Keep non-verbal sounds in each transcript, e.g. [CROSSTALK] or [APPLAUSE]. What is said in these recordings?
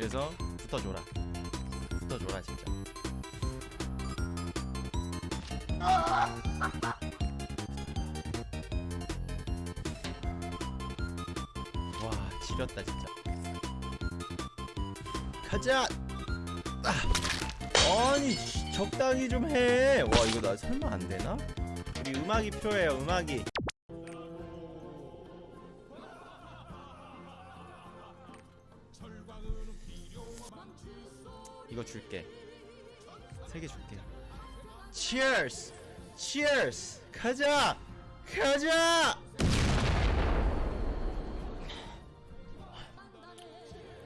그래서 붙어줘라. 붙어줘라 진짜. 와 지렸다 진짜. 가자! 아! 아니 씨, 적당히 좀해와 이거 나 설마 안 되나? 우리 음악이 필요해요 음악이 이거 줄게. 세 개 줄게. Cheers! Cheers! 가자! 가자!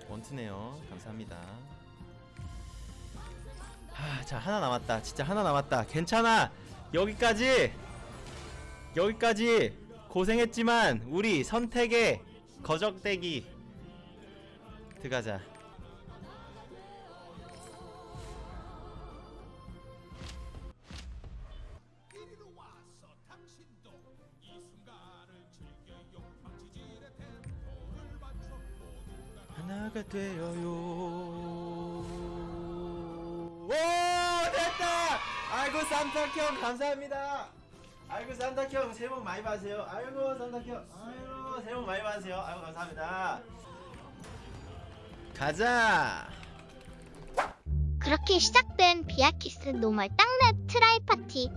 원투네요. 감사합니다. 하, 자 하나 남았다. 진짜 하나 남았다. 괜찮아. 여기까지. 여기까지. 고생했지만 우리 선택의 거적대기 들어가자 하나가 되어요. 오 됐다! 아이고 산타형 감사합니다. 아이고 산타형 새해 복 많이 받으세요. 아이고 산타형 아이고 새해 복 많이 받으세요. 아이고 감사합니다. 가자! 그렇게 시작된 비아키스 normal 땅렙 try 파티.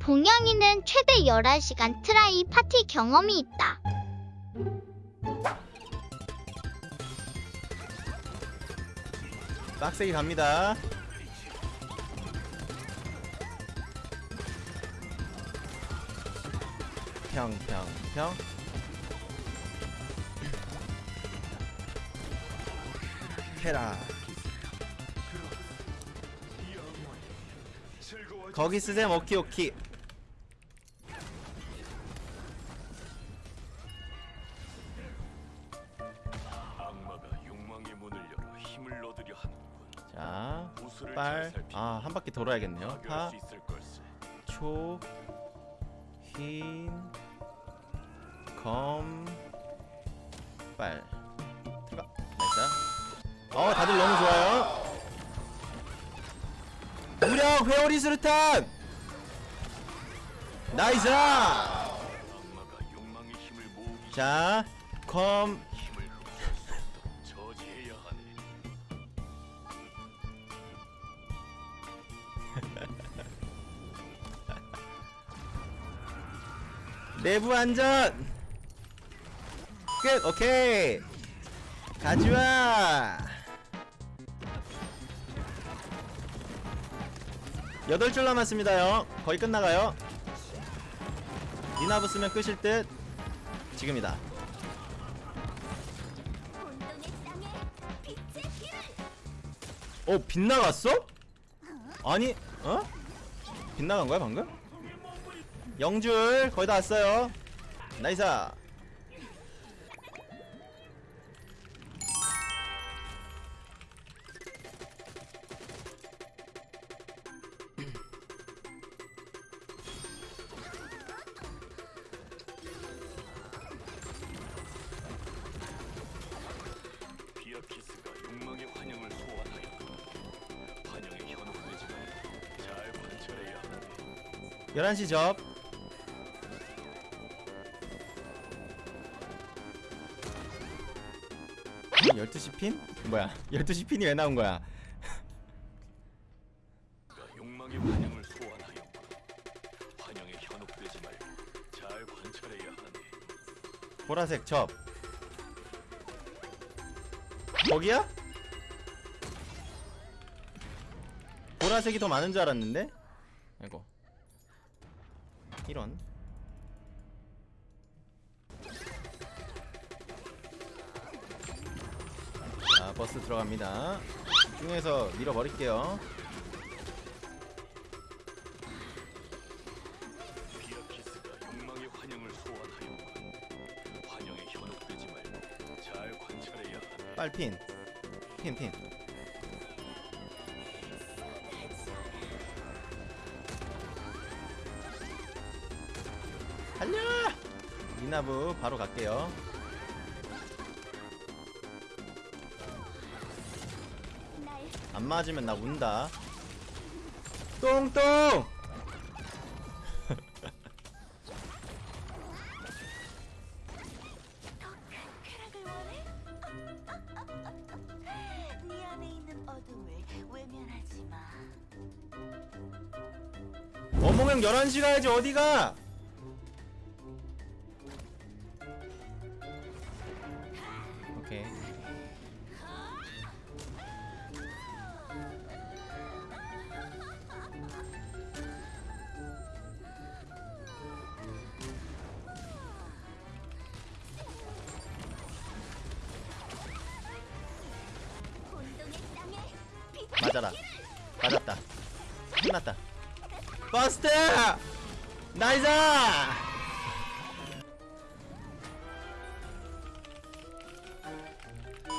봉영이는 최대 11시간 트라이 파티 경험이 있다. 빡세게 갑니다. 평평평. 해라. 거기 쓰셈 오키오키 빨, 아, 한 바퀴 돌아야겠네요. 파. 초, 흰, 검, 빨. 들어가. 나이스. 어, 다들 너무 좋아요. 무력 회오리 수류탄! 나이스! 자, 검, 내부 안전! 끝! 오케이! 가져와! 여덟 줄 남았습니다요. 거의 끝나가요. 니나부 쓰면 끝일 듯. 지금이다. 어, 빗나갔어? 아니, 어? 빗나간 거야, 방금? 영줄 거의 다 왔어요. 나이스. 비아키스가 욕망의 환영을 소환하여 환영에 현혹되지 말고 잘 관찰해야 하네. 11시 접. 12시 핀? 뭐야? [LAUGHS] 12시 핀이 왜 나온 거야? 욕망의 환영을 소환하여 환영에 현혹되지 말고 잘 관찰해야 하네. 보라색 접. 거기야? 보라색이 더 많은 줄 알았는데? 아이고. 이런. 버스 들어갑니다. 중에서 밀어버릴게요. 빨핀. 핀, 핀. 달려! 미나부 바로 갈게요. 안 맞으면 나 운다. 똥똥! 쾌락을 원해? 네 안에 있는 어둠을 외면하지 마. 어몽형 11시 가야지 어디가? 맞아라. 맞았다. 끝났다. Burst! Nice!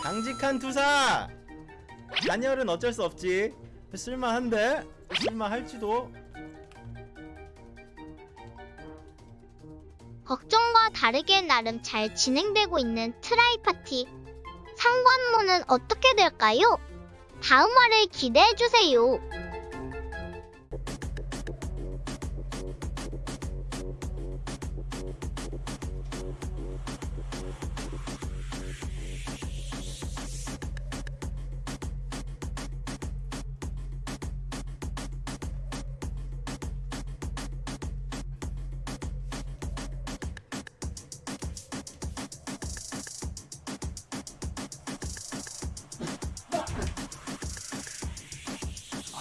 강직한 투사! 단열은 어쩔 수 없지. 쓸만한데? 쓸만할지도. 걱정과 다르게 나름 잘 진행되고 있는 try 파티. 상관모는 어떻게 될까요? 다음 화를 기대해주세요.